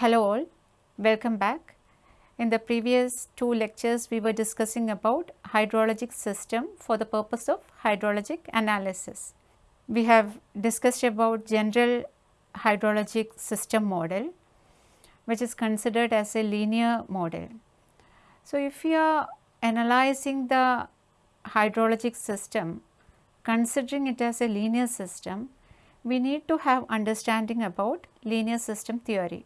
Hello all, welcome back. In the previous two lectures we were discussing about hydrologic system for the purpose of hydrologic analysis. We have discussed about general hydrologic system model which is considered as a linear model. So, if we are analyzing the hydrologic system considering it as a linear system, we need to have understanding about linear system theory.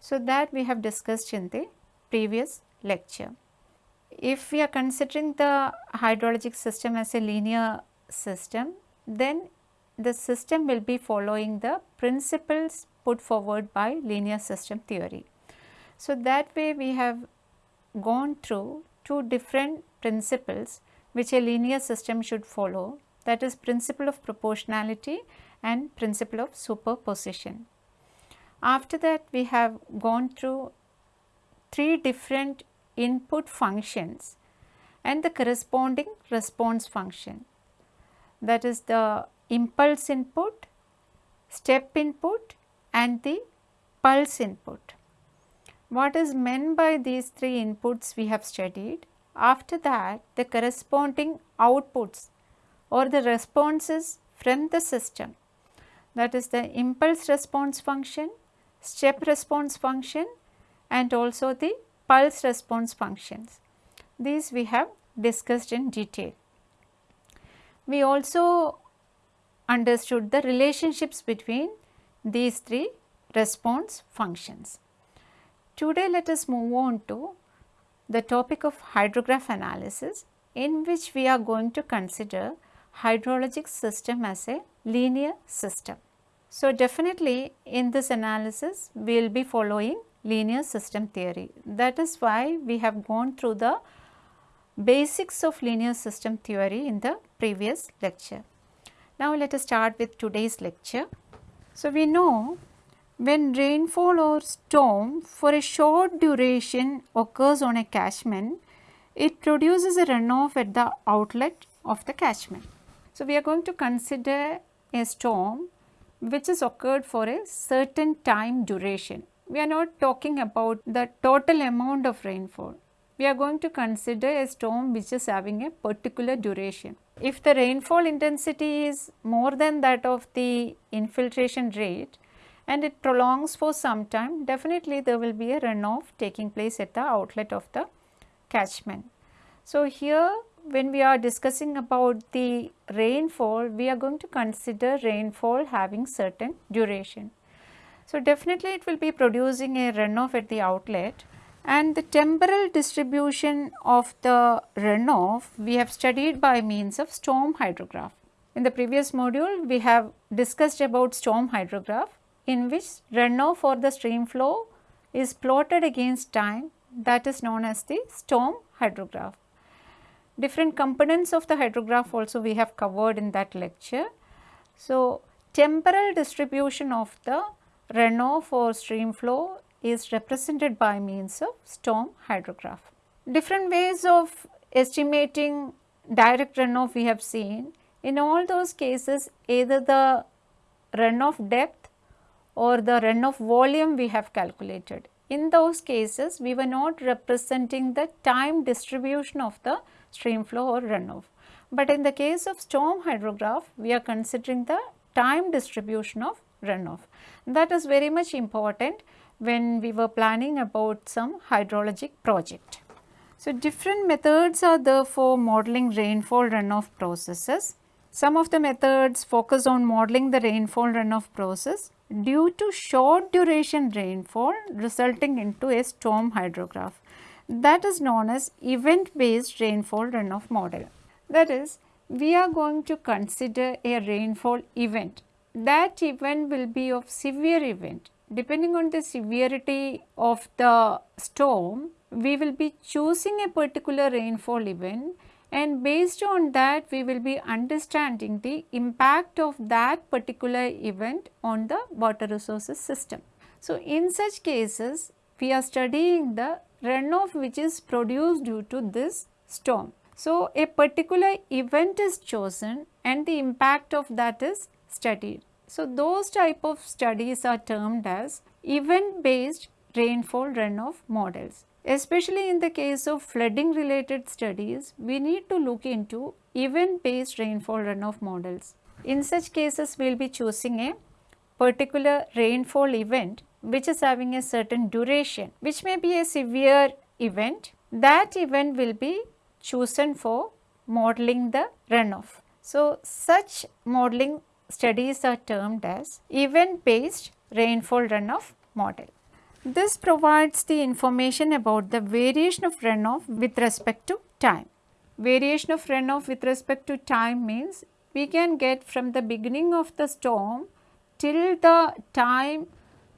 So, that we have discussed in the previous lecture. If we are considering the hydrologic system as a linear system, then the system will be following the principles put forward by linear system theory. So, that way we have gone through two different principles which a linear system should follow that is principle of proportionality and principle of superposition. After that we have gone through three different input functions and the corresponding response function that is the impulse input, step input and the pulse input. What is meant by these three inputs we have studied. After that the corresponding outputs or the responses from the system that is the impulse response function, step response function and also the pulse response functions. These we have discussed in detail. We also understood the relationships between these three response functions. Today let us move on to the topic of hydrograph analysis in which we are going to consider hydrologic system as a linear system. So, definitely in this analysis we will be following linear system theory. That is why we have gone through the basics of linear system theory in the previous lecture. Now, let us start with today's lecture. So, we know when rainfall or storm for a short duration occurs on a catchment, it produces a runoff at the outlet of the catchment. So, we are going to consider a storm which has occurred for a certain time duration. We are not talking about the total amount of rainfall. We are going to consider a storm which is having a particular duration. If the rainfall intensity is more than that of the infiltration rate and it prolongs for some time, definitely there will be a runoff taking place at the outlet of the catchment. So, here when we are discussing about the rainfall, we are going to consider rainfall having certain duration. So, definitely it will be producing a runoff at the outlet and the temporal distribution of the runoff we have studied by means of storm hydrograph. In the previous module, we have discussed about storm hydrograph in which runoff or the stream flow is plotted against time that is known as the storm hydrograph. Different components of the hydrograph also we have covered in that lecture. So, temporal distribution of the runoff or stream flow is represented by means of storm hydrograph. Different ways of estimating direct runoff we have seen. In all those cases either the runoff depth or the runoff volume we have calculated. In those cases we were not representing the time distribution of the stream flow or runoff. But in the case of storm hydrograph, we are considering the time distribution of runoff. That is very much important when we were planning about some hydrologic project. So, different methods are there for modeling rainfall runoff processes. Some of the methods focus on modeling the rainfall runoff process due to short duration rainfall resulting into a storm hydrograph that is known as event based rainfall runoff model. That is we are going to consider a rainfall event. That event will be of severe event. Depending on the severity of the storm, we will be choosing a particular rainfall event and based on that we will be understanding the impact of that particular event on the water resources system. So, in such cases we are studying the runoff which is produced due to this storm. So, a particular event is chosen and the impact of that is studied. So, those type of studies are termed as event based rainfall runoff models. Especially in the case of flooding related studies, we need to look into event based rainfall runoff models. In such cases, we will be choosing a particular rainfall event which is having a certain duration, which may be a severe event. That event will be chosen for modeling the runoff. So, such modeling studies are termed as event based rainfall runoff model. This provides the information about the variation of runoff with respect to time. Variation of runoff with respect to time means we can get from the beginning of the storm till the time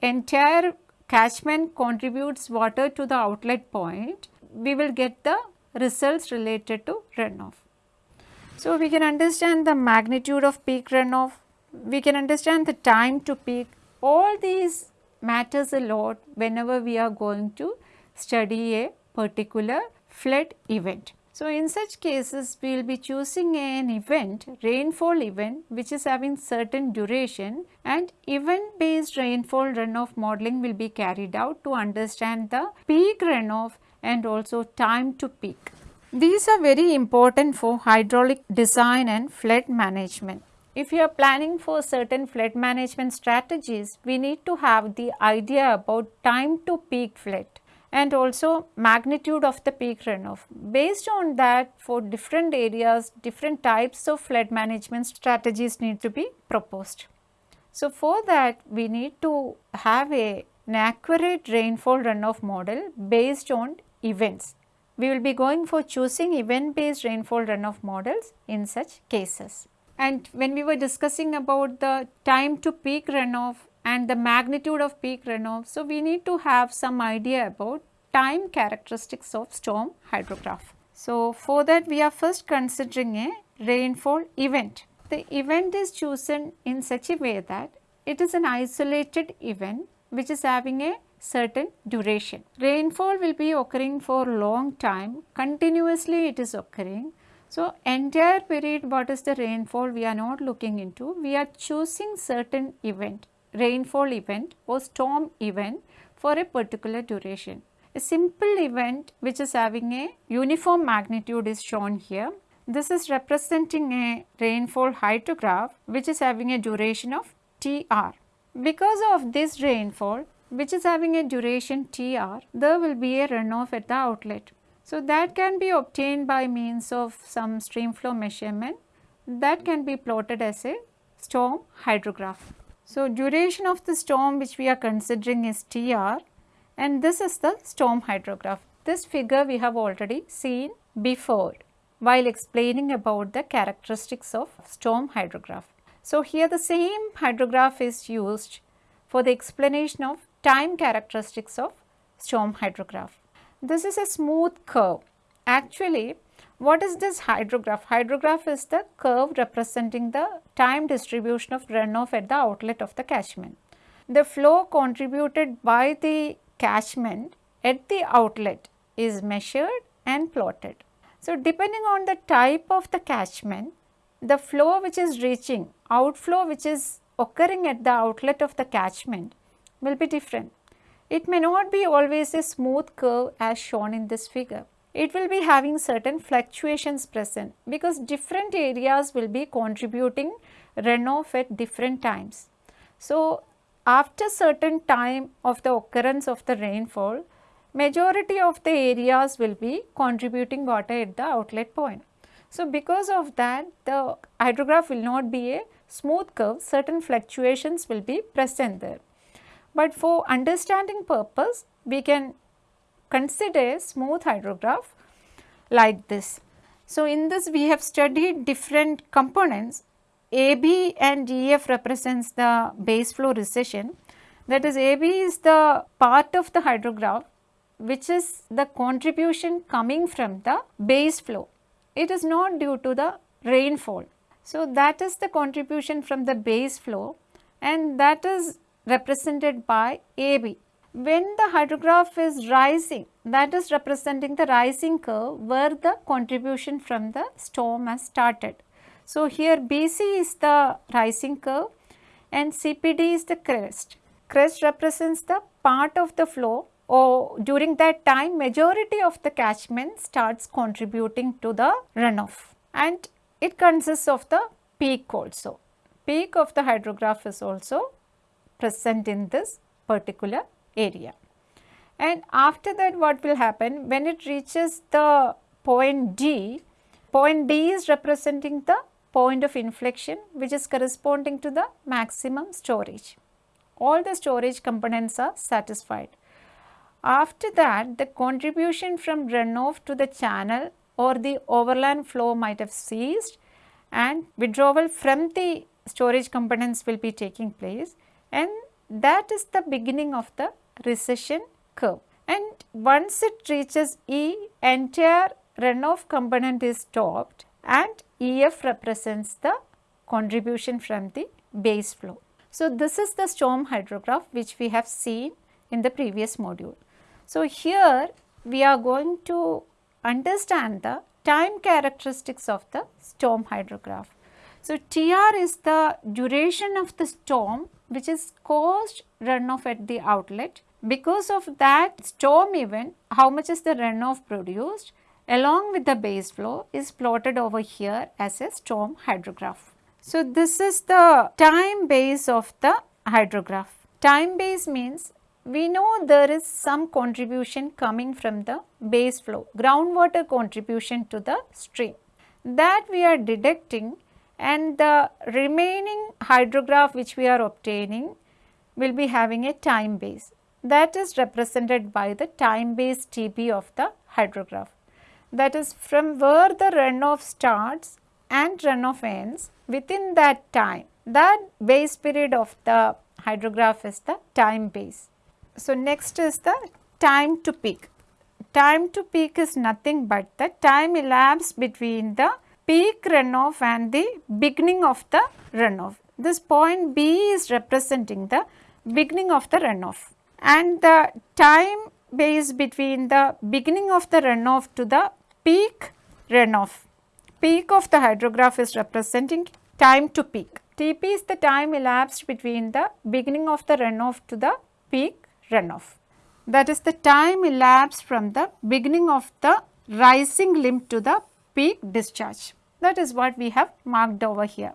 entire catchment contributes water to the outlet point, we will get the results related to runoff. So, we can understand the magnitude of peak runoff, we can understand the time to peak, all these matters a lot whenever we are going to study a particular flood event. So, in such cases we will be choosing an event, rainfall event which is having certain duration and event based rainfall runoff modeling will be carried out to understand the peak runoff and also time to peak. These are very important for hydraulic design and flood management. If you are planning for certain flood management strategies, we need to have the idea about time to peak flood and also magnitude of the peak runoff. Based on that for different areas, different types of flood management strategies need to be proposed. So, for that we need to have a, an accurate rainfall runoff model based on events. We will be going for choosing event based rainfall runoff models in such cases. And when we were discussing about the time to peak runoff and the magnitude of peak runoff. So, we need to have some idea about time characteristics of storm hydrograph. So, for that we are first considering a rainfall event. The event is chosen in such a way that it is an isolated event which is having a certain duration. Rainfall will be occurring for long time, continuously it is occurring. So, entire period what is the rainfall we are not looking into, we are choosing certain event rainfall event or storm event for a particular duration. A simple event which is having a uniform magnitude is shown here. This is representing a rainfall hydrograph which is having a duration of TR. Because of this rainfall which is having a duration TR, there will be a runoff at the outlet. So, that can be obtained by means of some stream flow measurement that can be plotted as a storm hydrograph. So, duration of the storm which we are considering is TR and this is the storm hydrograph. This figure we have already seen before while explaining about the characteristics of storm hydrograph. So, here the same hydrograph is used for the explanation of time characteristics of storm hydrograph. This is a smooth curve. Actually, what is this hydrograph? Hydrograph is the curve representing the time distribution of runoff at the outlet of the catchment. The flow contributed by the catchment at the outlet is measured and plotted. So, depending on the type of the catchment, the flow which is reaching, outflow which is occurring at the outlet of the catchment will be different. It may not be always a smooth curve as shown in this figure it will be having certain fluctuations present because different areas will be contributing runoff at different times. So, after certain time of the occurrence of the rainfall, majority of the areas will be contributing water at the outlet point. So, because of that the hydrograph will not be a smooth curve, certain fluctuations will be present there. But for understanding purpose, we can consider a smooth hydrograph like this. So, in this we have studied different components AB and EF represents the base flow recession that is AB is the part of the hydrograph which is the contribution coming from the base flow. It is not due to the rainfall. So, that is the contribution from the base flow and that is represented by AB when the hydrograph is rising that is representing the rising curve where the contribution from the storm has started. So, here BC is the rising curve and CPD is the crest. crest represents the part of the flow or during that time majority of the catchment starts contributing to the runoff and it consists of the peak also. Peak of the hydrograph is also present in this particular area. And after that what will happen when it reaches the point D, point D is representing the point of inflection which is corresponding to the maximum storage. All the storage components are satisfied. After that the contribution from runoff to the channel or the overland flow might have ceased and withdrawal from the storage components will be taking place and that is the beginning of the recession curve. And once it reaches E, entire runoff component is stopped and EF represents the contribution from the base flow. So, this is the storm hydrograph which we have seen in the previous module. So, here we are going to understand the time characteristics of the storm hydrograph. So, TR is the duration of the storm which is caused runoff at the outlet. Because of that storm event, how much is the runoff produced along with the base flow is plotted over here as a storm hydrograph. So, this is the time base of the hydrograph. Time base means we know there is some contribution coming from the base flow, groundwater contribution to the stream. That we are deducting and the remaining hydrograph which we are obtaining will be having a time base. That is represented by the time base TB of the hydrograph. That is from where the runoff starts and runoff ends within that time. That base period of the hydrograph is the time base. So, next is the time to peak. Time to peak is nothing but the time elapsed between the peak runoff and the beginning of the runoff. This point B is representing the beginning of the runoff and the time base between the beginning of the runoff to the peak runoff. Peak of the hydrograph is representing time to peak. TP is the time elapsed between the beginning of the runoff to the peak runoff. That is the time elapsed from the beginning of the rising limb to the peak discharge. That is what we have marked over here.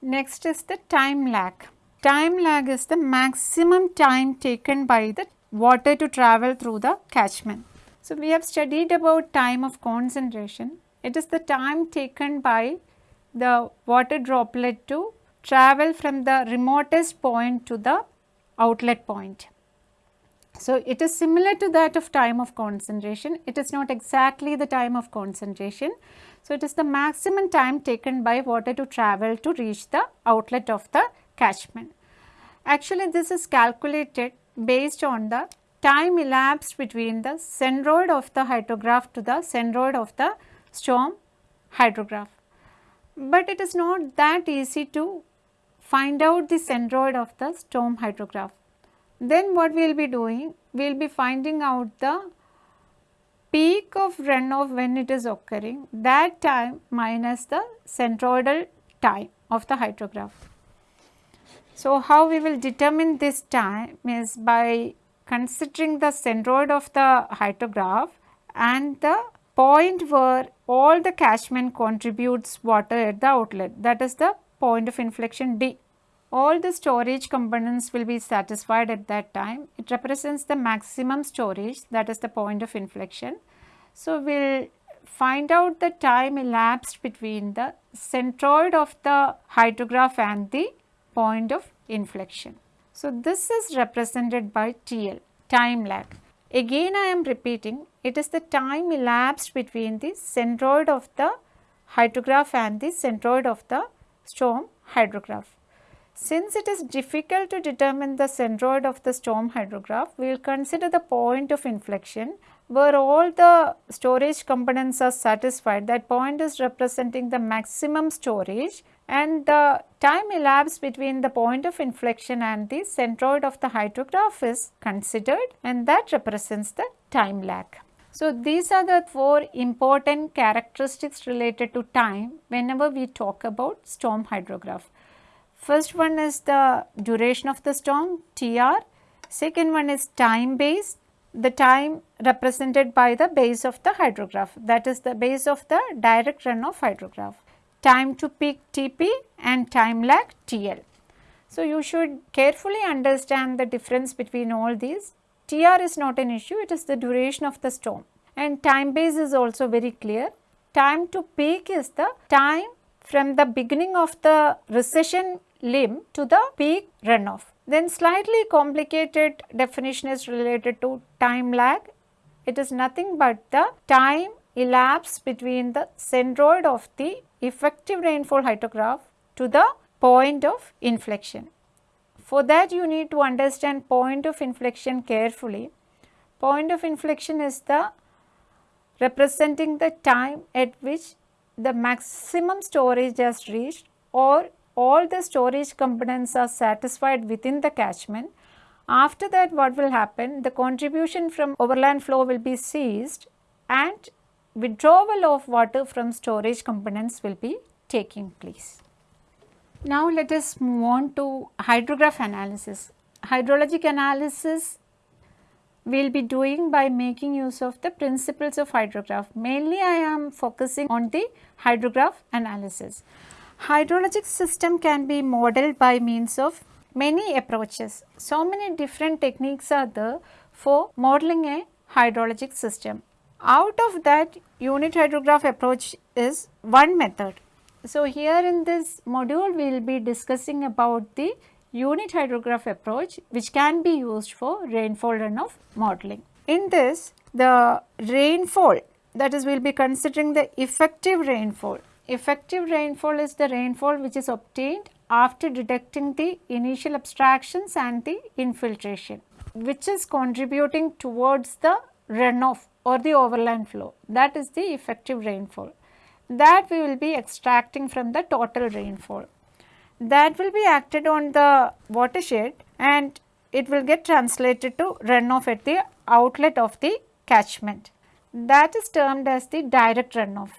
Next is the time lag. Time lag is the maximum time taken by the water to travel through the catchment. So, we have studied about time of concentration. It is the time taken by the water droplet to travel from the remotest point to the outlet point. So, it is similar to that of time of concentration, it is not exactly the time of concentration. So, it is the maximum time taken by water to travel to reach the outlet of the catchment. Actually, this is calculated based on the time elapsed between the centroid of the hydrograph to the centroid of the storm hydrograph. But it is not that easy to find out the centroid of the storm hydrograph. Then what we will be doing? We will be finding out the peak of runoff when it is occurring that time minus the centroidal time of the hydrograph. So, how we will determine this time is by considering the centroid of the hydrograph and the point where all the catchment contributes water at the outlet that is the point of inflection D all the storage components will be satisfied at that time. It represents the maximum storage that is the point of inflection. So, we will find out the time elapsed between the centroid of the hydrograph and the point of inflection. So, this is represented by TL time lag. Again I am repeating it is the time elapsed between the centroid of the hydrograph and the centroid of the storm hydrograph. Since it is difficult to determine the centroid of the storm hydrograph, we will consider the point of inflection where all the storage components are satisfied. That point is representing the maximum storage and the time elapsed between the point of inflection and the centroid of the hydrograph is considered and that represents the time lag. So, these are the four important characteristics related to time whenever we talk about storm hydrograph. First one is the duration of the storm TR, second one is time base, the time represented by the base of the hydrograph that is the base of the direct run runoff hydrograph, time to peak TP and time lag TL. So, you should carefully understand the difference between all these. TR is not an issue, it is the duration of the storm and time base is also very clear. Time to peak is the time from the beginning of the recession limb to the peak runoff. Then slightly complicated definition is related to time lag. It is nothing but the time elapsed between the centroid of the effective rainfall hydrograph to the point of inflection. For that you need to understand point of inflection carefully. Point of inflection is the representing the time at which the maximum storage has reached or all the storage components are satisfied within the catchment. After that what will happen? The contribution from overland flow will be ceased and withdrawal of water from storage components will be taking place. Now let us move on to hydrograph analysis. Hydrologic analysis we will be doing by making use of the principles of hydrograph. Mainly I am focusing on the hydrograph analysis. Hydrologic system can be modeled by means of many approaches. So many different techniques are there for modeling a hydrologic system. Out of that unit hydrograph approach is one method. So, here in this module we will be discussing about the unit hydrograph approach which can be used for rainfall runoff modeling. In this the rainfall that is we will be considering the effective rainfall. Effective rainfall is the rainfall which is obtained after detecting the initial abstractions and the infiltration which is contributing towards the runoff or the overland flow. That is the effective rainfall. That we will be extracting from the total rainfall that will be acted on the watershed and it will get translated to runoff at the outlet of the catchment that is termed as the direct runoff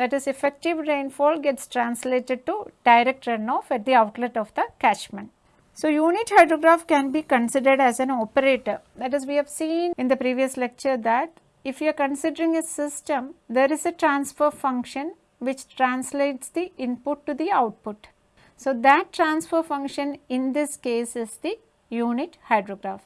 that is effective rainfall gets translated to direct runoff at the outlet of the catchment. So, unit hydrograph can be considered as an operator that is we have seen in the previous lecture that if you are considering a system there is a transfer function which translates the input to the output. So, that transfer function in this case is the unit hydrograph.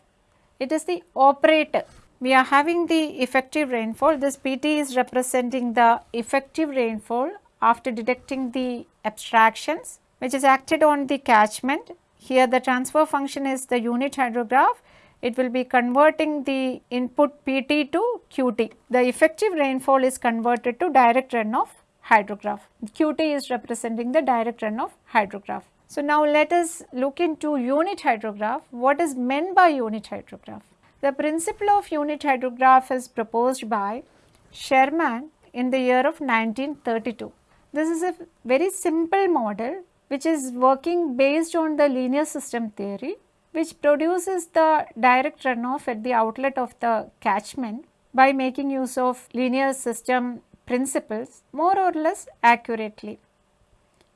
It is the operator we are having the effective rainfall. This PT is representing the effective rainfall after detecting the abstractions which is acted on the catchment. Here the transfer function is the unit hydrograph. It will be converting the input PT to QT. The effective rainfall is converted to direct runoff hydrograph. QT is representing the direct runoff hydrograph. So, now let us look into unit hydrograph. What is meant by unit hydrograph? The principle of unit hydrograph is proposed by Sherman in the year of 1932. This is a very simple model which is working based on the linear system theory which produces the direct runoff at the outlet of the catchment by making use of linear system principles more or less accurately.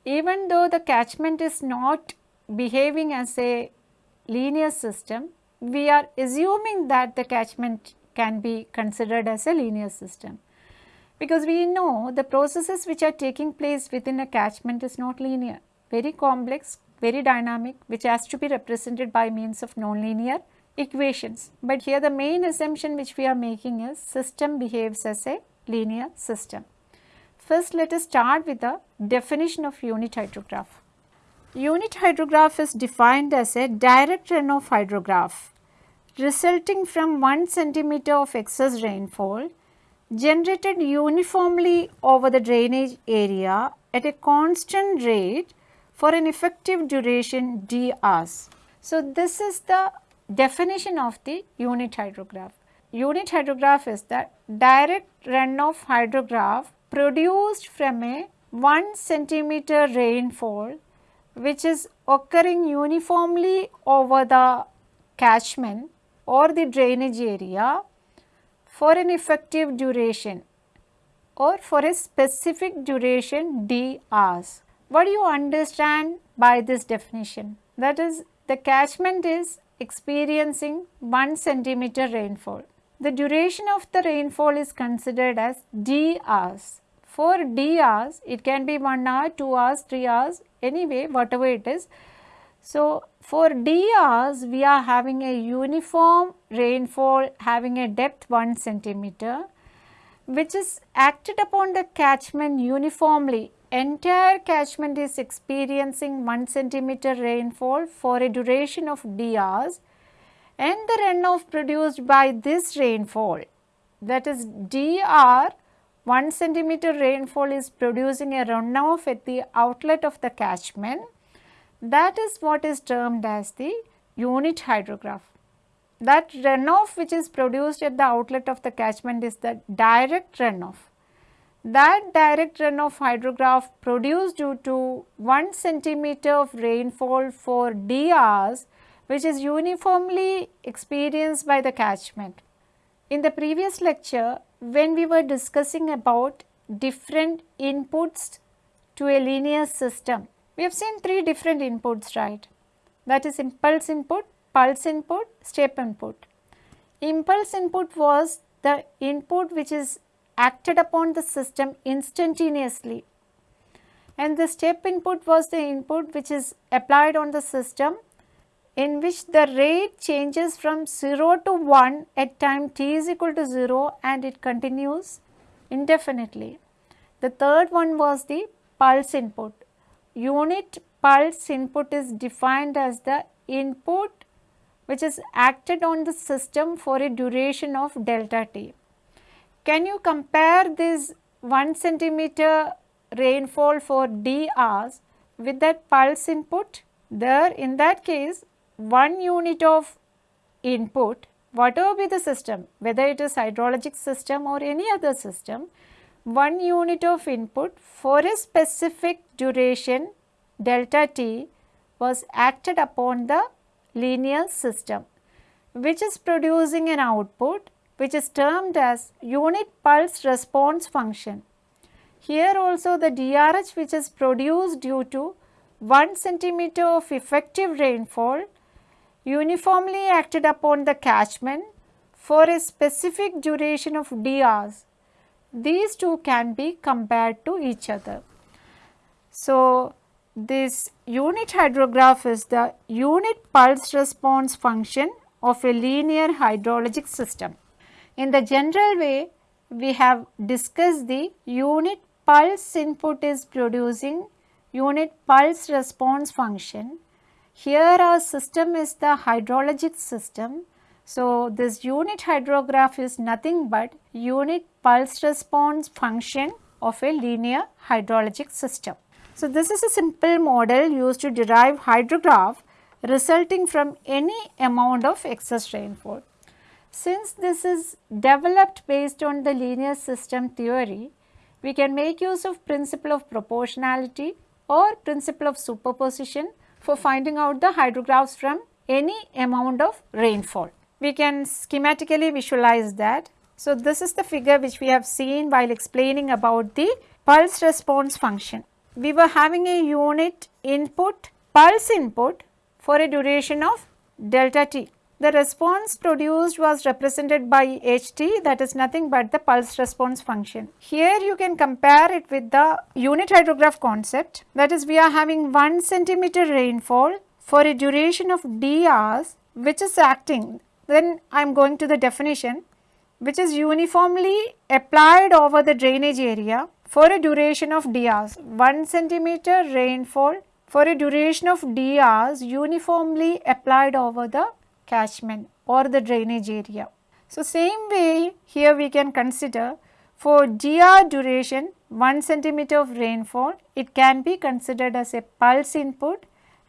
Even though the catchment is not behaving as a linear system, we are assuming that the catchment can be considered as a linear system because we know the processes which are taking place within a catchment is not linear, very complex, very dynamic which has to be represented by means of nonlinear equations. But here the main assumption which we are making is system behaves as a linear system. First let us start with the definition of unit hydrograph. Unit hydrograph is defined as a direct runoff hydrograph resulting from 1 centimeter of excess rainfall generated uniformly over the drainage area at a constant rate for an effective duration d hours. So, this is the definition of the unit hydrograph. Unit hydrograph is the direct runoff hydrograph produced from a 1 centimeter rainfall which is occurring uniformly over the catchment or the drainage area for an effective duration or for a specific duration d hours. what do you understand by this definition? That is the catchment is experiencing 1 centimeter rainfall. The duration of the rainfall is considered as d hours. For d hours, it can be 1 hour, 2 hours, 3 hours, anyway whatever it is. So, for d hours, we are having a uniform rainfall having a depth 1 centimeter which is acted upon the catchment uniformly. Entire catchment is experiencing 1 centimeter rainfall for a duration of d hours and the runoff produced by this rainfall that is dr 1 centimeter rainfall is producing a runoff at the outlet of the catchment that is what is termed as the unit hydrograph. That runoff which is produced at the outlet of the catchment is the direct runoff. That direct runoff hydrograph produced due to 1 centimeter of rainfall for d hours which is uniformly experienced by the catchment. In the previous lecture, when we were discussing about different inputs to a linear system, we have seen three different inputs, right? That is impulse input, pulse input, step input. Impulse input was the input which is acted upon the system instantaneously and the step input was the input which is applied on the system in which the rate changes from 0 to 1 at time t is equal to 0 and it continues indefinitely. The third one was the pulse input. Unit pulse input is defined as the input which is acted on the system for a duration of delta t. Can you compare this 1 centimeter rainfall for d hours with that pulse input? There in that case one unit of input whatever be the system whether it is hydrologic system or any other system one unit of input for a specific duration delta t was acted upon the linear system which is producing an output which is termed as unit pulse response function. Here also the DRH which is produced due to 1 centimeter of effective rainfall uniformly acted upon the catchment for a specific duration of d hours. These two can be compared to each other. So, this unit hydrograph is the unit pulse response function of a linear hydrologic system. In the general way, we have discussed the unit pulse input is producing unit pulse response function here our system is the hydrologic system. So, this unit hydrograph is nothing but unit pulse response function of a linear hydrologic system. So, this is a simple model used to derive hydrograph resulting from any amount of excess rainfall. Since this is developed based on the linear system theory, we can make use of principle of proportionality or principle of superposition for finding out the hydrographs from any amount of rainfall. We can schematically visualize that. So, this is the figure which we have seen while explaining about the pulse response function. We were having a unit input, pulse input for a duration of delta t. The response produced was represented by ht that is nothing but the pulse response function. Here you can compare it with the unit hydrograph concept that is we are having 1 centimeter rainfall for a duration of d hours which is acting then I am going to the definition which is uniformly applied over the drainage area for a duration of d hours. 1 centimeter rainfall for a duration of d hours uniformly applied over the catchment or the drainage area. So, same way here we can consider for dr duration 1 centimeter of rainfall it can be considered as a pulse input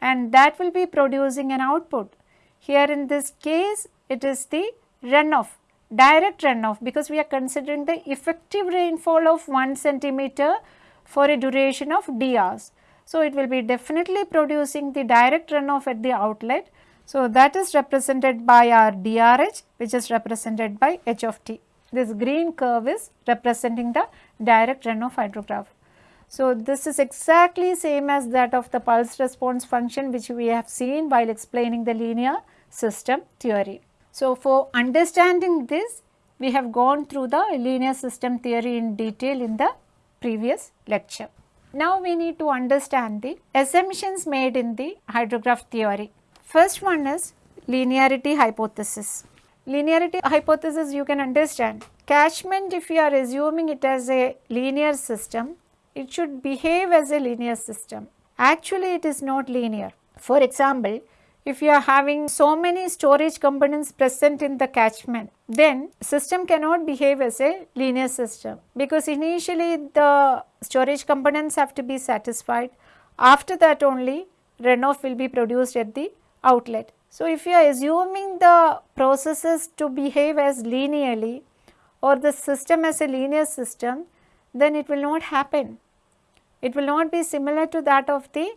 and that will be producing an output. Here in this case it is the runoff direct runoff because we are considering the effective rainfall of 1 centimeter for a duration of d hours. So, it will be definitely producing the direct runoff at the outlet so, that is represented by our DRH which is represented by H of t. This green curve is representing the direct runoff hydrograph. So, this is exactly same as that of the pulse response function which we have seen while explaining the linear system theory. So, for understanding this we have gone through the linear system theory in detail in the previous lecture. Now, we need to understand the assumptions made in the hydrograph theory. First one is linearity hypothesis. Linearity hypothesis you can understand. Catchment if you are assuming it as a linear system, it should behave as a linear system. Actually it is not linear. For example, if you are having so many storage components present in the catchment, then system cannot behave as a linear system because initially the storage components have to be satisfied. After that only runoff will be produced at the outlet. So, if you are assuming the processes to behave as linearly or the system as a linear system, then it will not happen. It will not be similar to that of the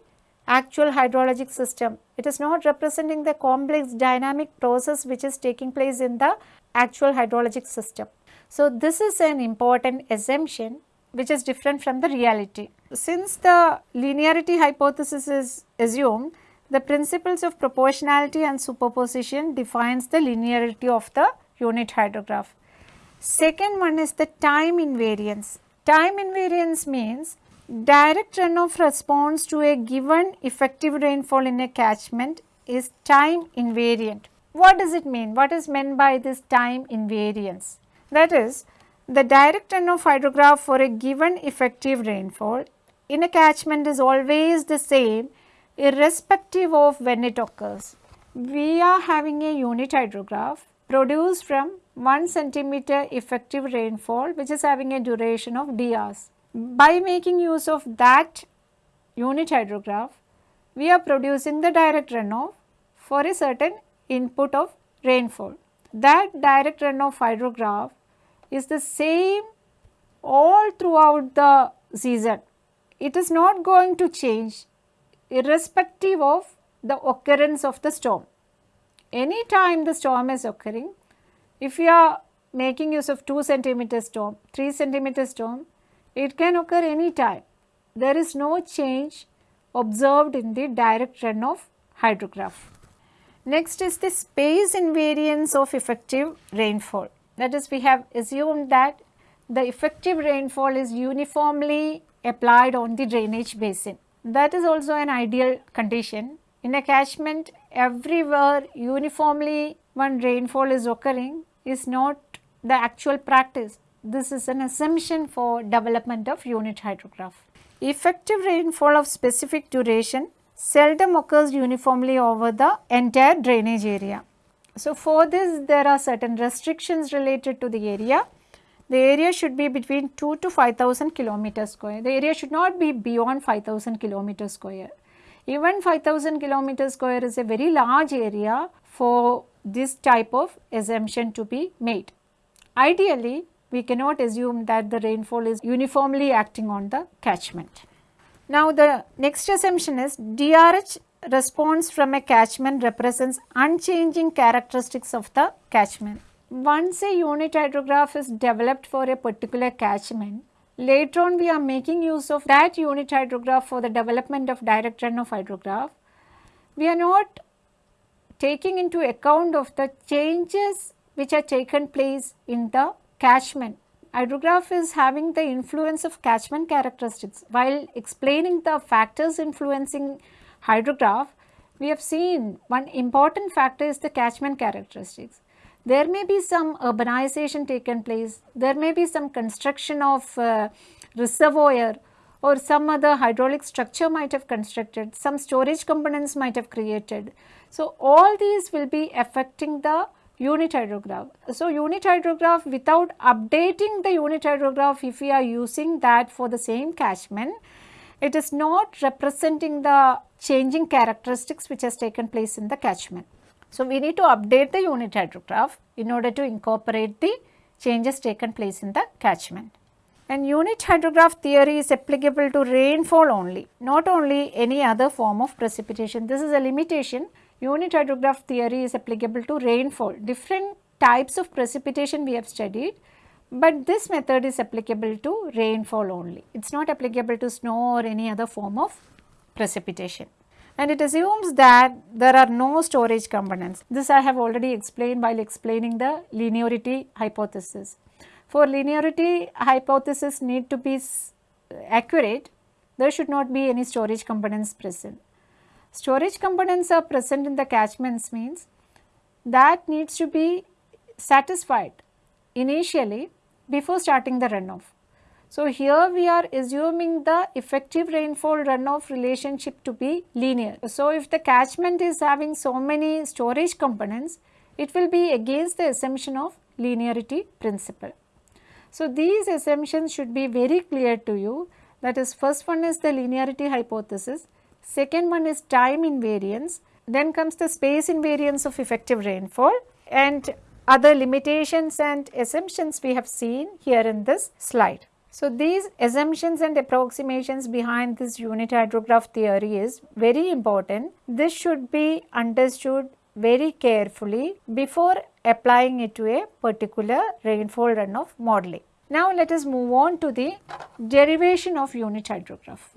actual hydrologic system. It is not representing the complex dynamic process which is taking place in the actual hydrologic system. So, this is an important assumption which is different from the reality. Since the linearity hypothesis is assumed, the principles of proportionality and superposition defines the linearity of the unit hydrograph. Second one is the time invariance. Time invariance means direct runoff response to a given effective rainfall in a catchment is time invariant. What does it mean? What is meant by this time invariance? That is the direct runoff hydrograph for a given effective rainfall in a catchment is always the same irrespective of when it occurs. We are having a unit hydrograph produced from 1 centimeter effective rainfall which is having a duration of d hours. By making use of that unit hydrograph, we are producing the direct runoff for a certain input of rainfall. That direct runoff hydrograph is the same all throughout the season. It is not going to change irrespective of the occurrence of the storm. Any time the storm is occurring, if you are making use of 2 centimeter storm, 3 centimeter storm, it can occur any time. There is no change observed in the direct run of hydrograph. Next is the space invariance of effective rainfall. That is we have assumed that the effective rainfall is uniformly applied on the drainage basin. That is also an ideal condition. In a catchment, everywhere uniformly one rainfall is occurring is not the actual practice. This is an assumption for development of unit hydrograph. Effective rainfall of specific duration seldom occurs uniformly over the entire drainage area. So, for this there are certain restrictions related to the area the area should be between 2 to 5000 kilometer square. The area should not be beyond 5000 kilometer square. Even 5000 kilometer square is a very large area for this type of assumption to be made. Ideally, we cannot assume that the rainfall is uniformly acting on the catchment. Now, the next assumption is DRH response from a catchment represents unchanging characteristics of the catchment once a unit hydrograph is developed for a particular catchment, later on we are making use of that unit hydrograph for the development of direct runoff hydrograph. We are not taking into account of the changes which are taken place in the catchment. Hydrograph is having the influence of catchment characteristics. While explaining the factors influencing hydrograph, we have seen one important factor is the catchment characteristics there may be some urbanization taken place, there may be some construction of uh, reservoir or some other hydraulic structure might have constructed, some storage components might have created. So, all these will be affecting the unit hydrograph. So, unit hydrograph without updating the unit hydrograph if we are using that for the same catchment, it is not representing the changing characteristics which has taken place in the catchment. So, we need to update the unit hydrograph in order to incorporate the changes taken place in the catchment. And unit hydrograph theory is applicable to rainfall only, not only any other form of precipitation. This is a limitation. Unit hydrograph theory is applicable to rainfall. Different types of precipitation we have studied, but this method is applicable to rainfall only. It is not applicable to snow or any other form of precipitation. And it assumes that there are no storage components. This I have already explained while explaining the linearity hypothesis. For linearity hypothesis need to be accurate, there should not be any storage components present. Storage components are present in the catchments means that needs to be satisfied initially before starting the runoff. So, here we are assuming the effective rainfall runoff relationship to be linear. So, if the catchment is having so many storage components, it will be against the assumption of linearity principle. So, these assumptions should be very clear to you that is first one is the linearity hypothesis, second one is time invariance, then comes the space invariance of effective rainfall and other limitations and assumptions we have seen here in this slide. So, these assumptions and approximations behind this unit hydrograph theory is very important. This should be understood very carefully before applying it to a particular rainfall runoff modeling. Now, let us move on to the derivation of unit hydrograph.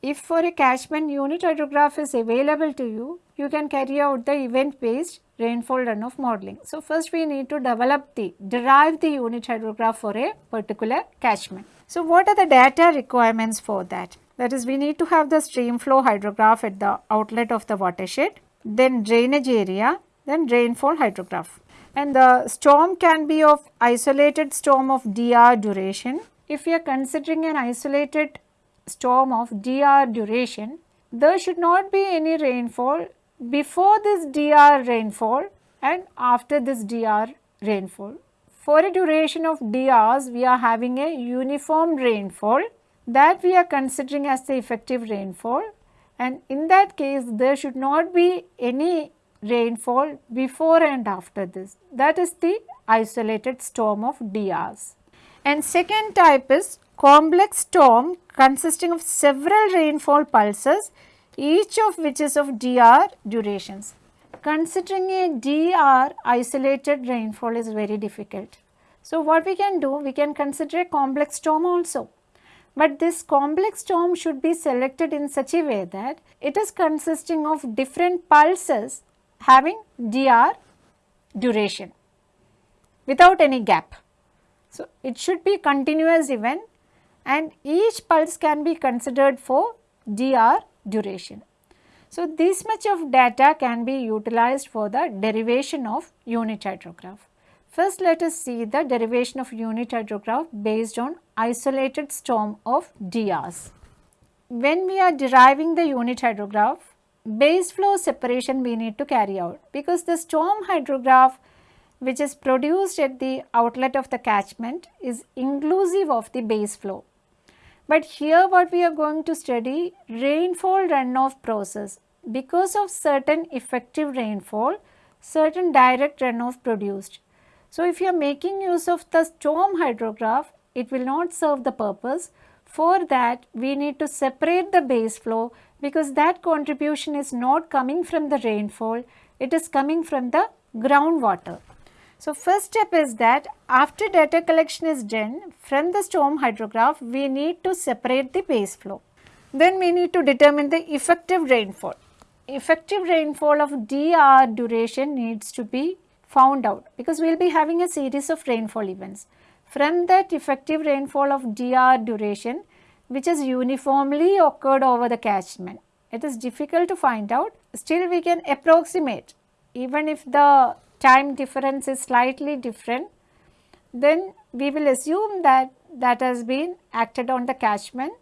If for a catchment unit hydrograph is available to you, you can carry out the event based rainfall runoff modeling. So, first we need to develop the derive the unit hydrograph for a particular catchment. So, what are the data requirements for that? That is we need to have the stream flow hydrograph at the outlet of the watershed, then drainage area, then rainfall hydrograph. And the storm can be of isolated storm of dr duration. If we are considering an isolated storm of dr duration, there should not be any rainfall before this dr rainfall and after this dr rainfall. For a duration of drs, we are having a uniform rainfall that we are considering as the effective rainfall and in that case there should not be any rainfall before and after this. That is the isolated storm of drs. And second type is complex storm consisting of several rainfall pulses each of which is of dr durations. Considering a dr isolated rainfall is very difficult. So, what we can do? We can consider a complex storm also. But this complex storm should be selected in such a way that it is consisting of different pulses having dr duration without any gap. So, it should be continuous event and each pulse can be considered for dr duration. So, this much of data can be utilized for the derivation of unit hydrograph. First let us see the derivation of unit hydrograph based on isolated storm of DRs. When we are deriving the unit hydrograph, base flow separation we need to carry out because the storm hydrograph which is produced at the outlet of the catchment is inclusive of the base flow. But here what we are going to study rainfall runoff process. Because of certain effective rainfall, certain direct runoff produced. So, if you are making use of the storm hydrograph, it will not serve the purpose. For that, we need to separate the base flow because that contribution is not coming from the rainfall, it is coming from the groundwater. So, first step is that after data collection is done from the storm hydrograph, we need to separate the base flow. Then we need to determine the effective rainfall. Effective rainfall of dr duration needs to be found out because we will be having a series of rainfall events. From that effective rainfall of dr duration which is uniformly occurred over the catchment. It is difficult to find out, still we can approximate even if the time difference is slightly different, then we will assume that that has been acted on the catchment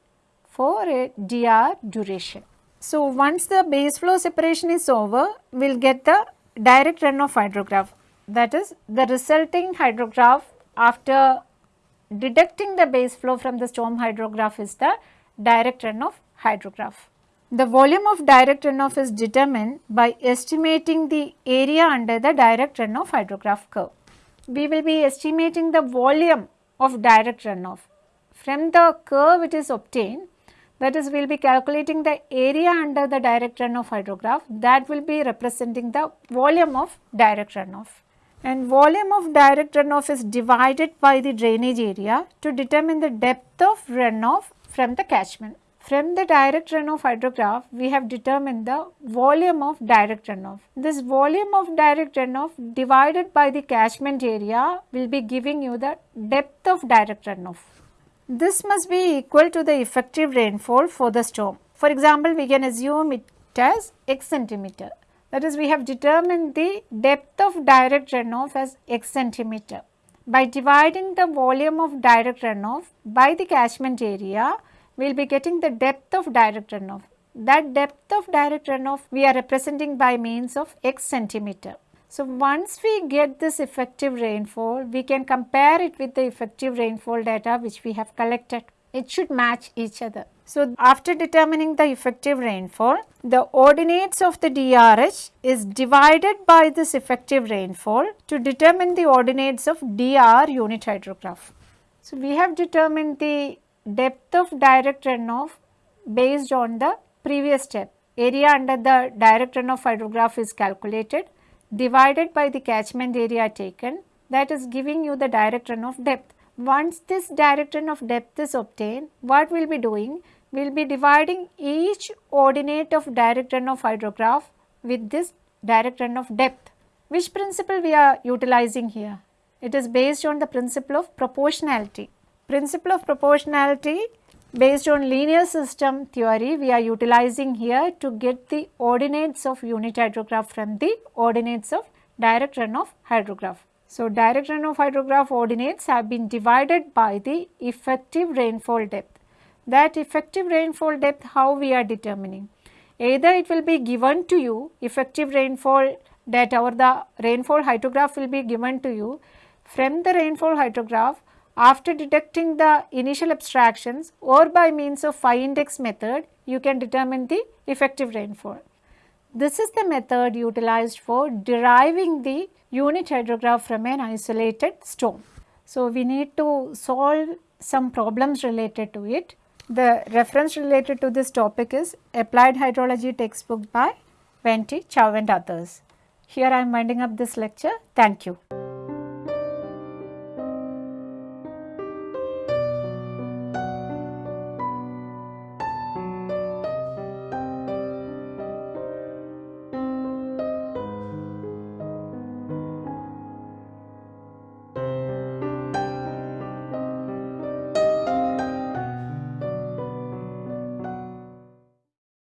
for a dr duration. So, once the base flow separation is over, we will get the direct runoff hydrograph that is the resulting hydrograph after deducting the base flow from the storm hydrograph is the direct runoff hydrograph. The volume of direct runoff is determined by estimating the area under the direct runoff hydrograph curve. We will be estimating the volume of direct runoff. From the curve it is obtained that is we will be calculating the area under the direct runoff hydrograph that will be representing the volume of direct runoff. and volume of direct runoff is divided by the drainage area to determine the depth of runoff from the catchment. From the direct runoff hydrograph, we have determined the volume of direct runoff. This volume of direct runoff divided by the catchment area will be giving you the depth of direct runoff. This must be equal to the effective rainfall for the storm. For example, we can assume it as x centimeter. That is we have determined the depth of direct runoff as x centimeter. By dividing the volume of direct runoff by the catchment area, we will be getting the depth of direct runoff. That depth of direct runoff we are representing by means of x centimeter. So, once we get this effective rainfall, we can compare it with the effective rainfall data which we have collected. It should match each other. So, after determining the effective rainfall, the ordinates of the DRH is divided by this effective rainfall to determine the ordinates of DR unit hydrograph. So, we have determined the depth of direct runoff based on the previous step. Area under the direct runoff hydrograph is calculated divided by the catchment area taken that is giving you the direct runoff depth. Once this direct runoff depth is obtained, what we will be doing? we will be dividing each ordinate of direct runoff hydrograph with this direct runoff depth. Which principle we are utilizing here? It is based on the principle of proportionality. Principle of proportionality based on linear system theory we are utilizing here to get the ordinates of unit hydrograph from the ordinates of direct runoff hydrograph. So, direct runoff hydrograph ordinates have been divided by the effective rainfall depth that effective rainfall depth how we are determining. Either it will be given to you effective rainfall data or the rainfall hydrograph will be given to you from the rainfall hydrograph after deducting the initial abstractions or by means of phi index method you can determine the effective rainfall. This is the method utilized for deriving the unit hydrograph from an isolated storm. So, we need to solve some problems related to it. The reference related to this topic is Applied Hydrology textbook by Ven Te, Chow and others. Here I am winding up this lecture. Thank you.